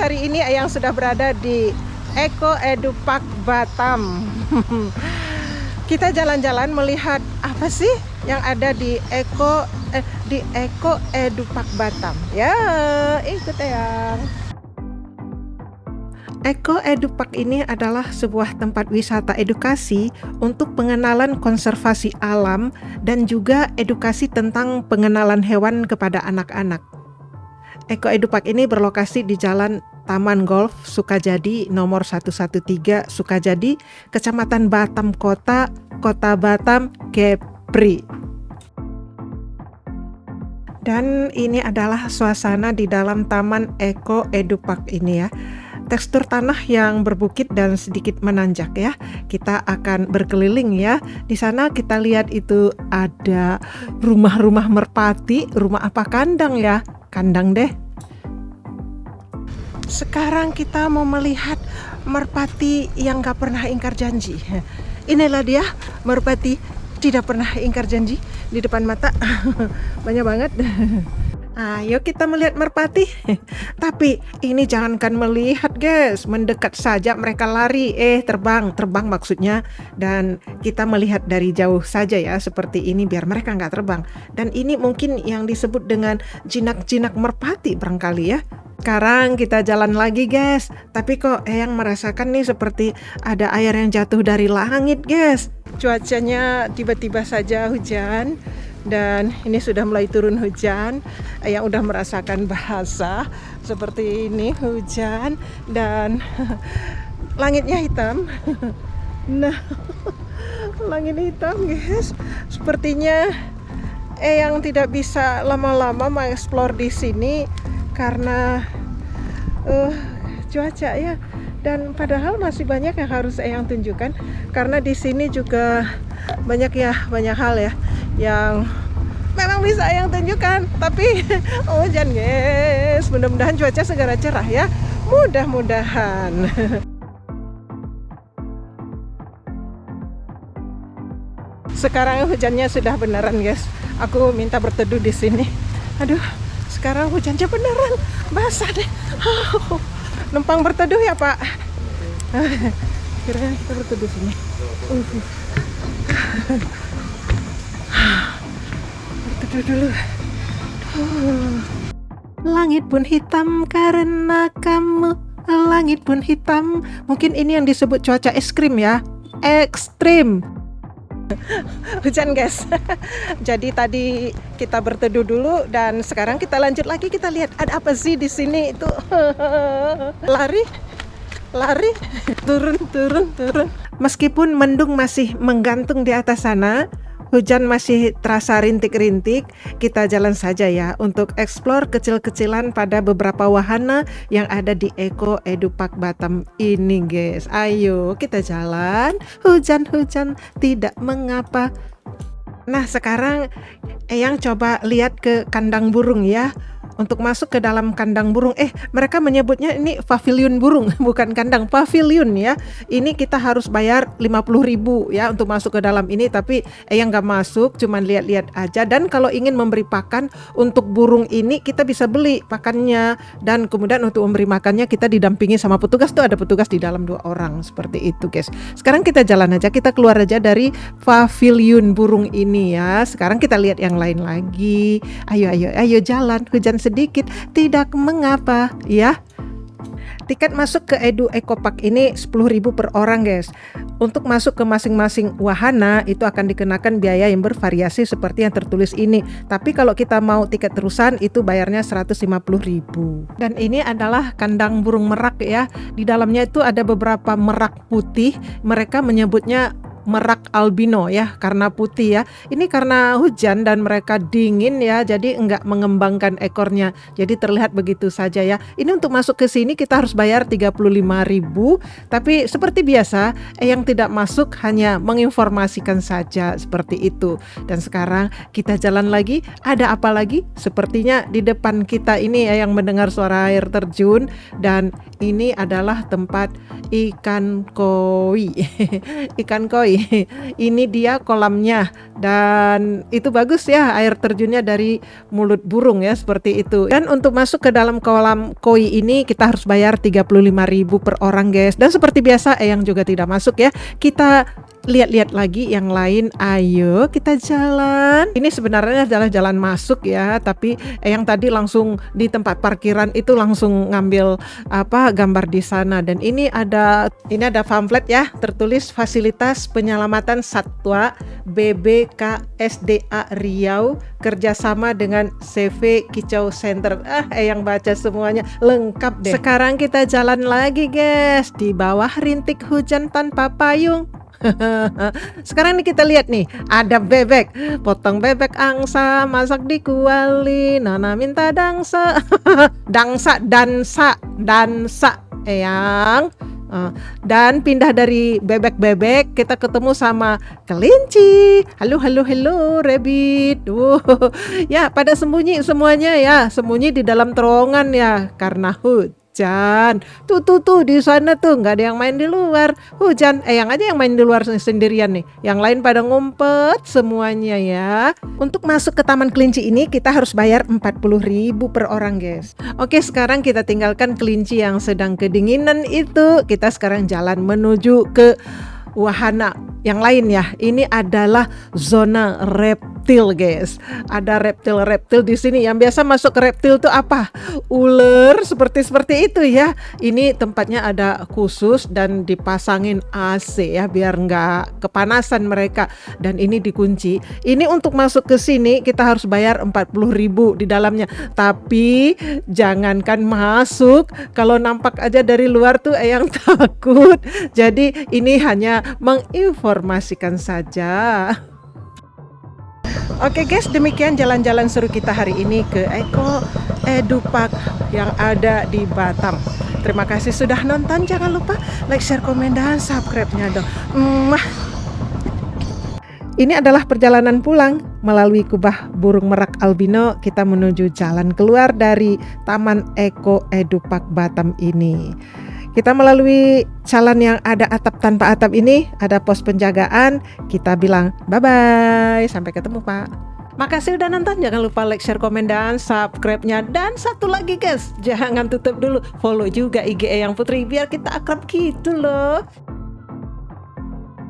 hari ini Eyang sudah berada di Eko Edu Park Batam. Kita jalan-jalan melihat apa sih yang ada di Eko eh, di Eko Edu Park Batam. Ya, ikut Eyang. Eko Edu Park ini adalah sebuah tempat wisata edukasi untuk pengenalan konservasi alam dan juga edukasi tentang pengenalan hewan kepada anak-anak. Eko Edu Park ini berlokasi di Jalan Taman Golf Sukajadi nomor 113 Sukajadi, Kecamatan Batam Kota, Kota Batam, Kepri. Dan ini adalah suasana di dalam Taman Eko Edu Park ini ya. Tekstur tanah yang berbukit dan sedikit menanjak ya. Kita akan berkeliling ya. Di sana kita lihat itu ada rumah-rumah merpati, rumah apa kandang ya? kandang deh. Sekarang kita mau melihat merpati yang gak pernah ingkar janji. Inilah dia merpati tidak pernah ingkar janji di depan mata. Banyak banget. Ayo kita melihat merpati. Tapi ini jangankan melihat guys, mendekat saja mereka lari. Eh terbang, terbang maksudnya. Dan kita melihat dari jauh saja ya seperti ini biar mereka nggak terbang. Dan ini mungkin yang disebut dengan jinak-jinak merpati barangkali ya. Sekarang kita jalan lagi guys. Tapi kok yang merasakan nih seperti ada air yang jatuh dari langit guys. Cuacanya tiba-tiba saja hujan dan ini sudah mulai turun hujan. Yang udah merasakan bahasa seperti ini hujan dan langitnya hitam. Nah langit hitam guys. Sepertinya eh yang tidak bisa lama-lama mengeksplor di sini karena uh, cuaca ya. Dan padahal masih banyak yang harus yang tunjukkan. Karena di sini juga banyak ya banyak hal ya yang memang bisa yang tunjukkan. Tapi hujan guys. Mudah-mudahan cuaca segera cerah ya. Mudah-mudahan. Sekarang hujannya sudah beneran guys. Aku minta berteduh di sini. Aduh sekarang hujannya beneran. Basah deh. Oh, numpang berteduh ya pak. Kira kita berteduh sini. Uh. Berteduh dulu. Langit pun hitam karena kamu. Langit pun hitam. Mungkin ini yang disebut cuaca es krim ya. Ekstrim. Hujan guys. Jadi tadi kita berteduh dulu dan sekarang kita lanjut lagi kita lihat ada apa sih di sini itu. Lari lari turun turun turun meskipun mendung masih menggantung di atas sana Hujan masih terasa rintik-rintik, kita jalan saja ya untuk eksplor kecil-kecilan pada beberapa wahana yang ada di Eko Edupak Batam ini guys. Ayo kita jalan, hujan-hujan tidak mengapa. Nah sekarang Eyang coba lihat ke kandang burung ya untuk masuk ke dalam kandang burung. Eh, mereka menyebutnya ini pavilion burung, bukan kandang, pavilion ya. Ini kita harus bayar 50.000 ya untuk masuk ke dalam ini, tapi eh yang nggak masuk, cuman lihat-lihat aja. Dan kalau ingin memberi pakan untuk burung ini, kita bisa beli pakannya dan kemudian untuk memberi makannya kita didampingi sama petugas tuh ada petugas di dalam dua orang seperti itu, guys. Sekarang kita jalan aja, kita keluar aja dari pavilion burung ini ya. Sekarang kita lihat yang lain lagi. Ayo, ayo, ayo jalan. Hujan sedikit, tidak mengapa ya. Tiket masuk ke Edu Eco Park ini 10.000 per orang guys. Untuk masuk ke masing-masing wahana itu akan dikenakan biaya yang bervariasi seperti yang tertulis ini. Tapi kalau kita mau tiket terusan itu bayarnya 150.000. Dan ini adalah kandang burung merak ya. Di dalamnya itu ada beberapa merak putih. Mereka menyebutnya merak albino ya karena putih ya. Ini karena hujan dan mereka dingin ya jadi enggak mengembangkan ekornya. Jadi terlihat begitu saja ya. Ini untuk masuk ke sini kita harus bayar 35.000 tapi seperti biasa eh, yang tidak masuk hanya menginformasikan saja seperti itu. Dan sekarang kita jalan lagi ada apa lagi? Sepertinya di depan kita ini ya yang mendengar suara air terjun dan ini adalah tempat ikan koi. ikan koi. Ini dia kolamnya dan itu bagus ya air terjunnya dari mulut burung ya seperti itu. Dan untuk masuk ke dalam kolam koi ini kita harus bayar 35.000 per orang guys. Dan seperti biasa yang juga tidak masuk ya. Kita lihat-lihat lagi yang lain ayo kita jalan ini sebenarnya adalah jalan masuk ya tapi eh, yang tadi langsung di tempat parkiran itu langsung ngambil apa gambar di sana dan ini ada ini ada pamflet ya tertulis fasilitas penyelamatan satwa BBKSDA Riau kerjasama dengan CV Kicau Center. Ah eh yang baca semuanya. Lengkap deh. Sekarang kita jalan lagi guys. Di bawah rintik hujan tanpa payung. Sekarang nih kita lihat nih, ada bebek, potong bebek angsa, masak di kuali, Nana minta dangsa, dangsa, dansa, dansa, eyang. Uh, dan pindah dari bebek-bebek kita ketemu sama kelinci. Halo halo halo rabbit. Uh, ya pada sembunyi semuanya ya, sembunyi di dalam terowongan ya karena hut hujan. Tuh tuh tuh di sana tuh nggak ada yang main di luar. Hujan, eh yang aja yang main di luar sendirian nih. Yang lain pada ngumpet semuanya ya. Untuk masuk ke Taman Kelinci ini kita harus bayar 40.000 per orang, guys. Oke, sekarang kita tinggalkan kelinci yang sedang kedinginan itu. Kita sekarang jalan menuju ke wahana yang lain ya. Ini adalah zona reptil, guys. Ada reptil-reptil di sini. Yang biasa masuk ke reptil itu apa? Ular seperti seperti itu ya. Ini tempatnya ada khusus dan dipasangin AC ya biar nggak kepanasan mereka. Dan ini dikunci. Ini untuk masuk ke sini kita harus bayar 40.000 di dalamnya. Tapi jangankan masuk kalau nampak aja dari luar tuh yang takut. Jadi ini hanya menginformasikan saja. Oke guys, demikian jalan-jalan seru kita hari ini ke Eko Edupak yang ada di Batam. Terima kasih sudah nonton. Jangan lupa like, share, komen, dan subscribe-nya dong. Mwah. Ini adalah perjalanan pulang melalui kubah burung merak albino. Kita menuju jalan keluar dari Taman Eko Edupak Batam ini. Kita melalui jalan yang ada atap tanpa atap ini, ada pos penjagaan. Kita bilang bye-bye, sampai ketemu Pak. Makasih udah nonton, jangan lupa like, share, komen, dan subscribe-nya. Dan satu lagi guys, jangan tutup dulu, follow juga IG yang Putri biar kita akrab gitu loh.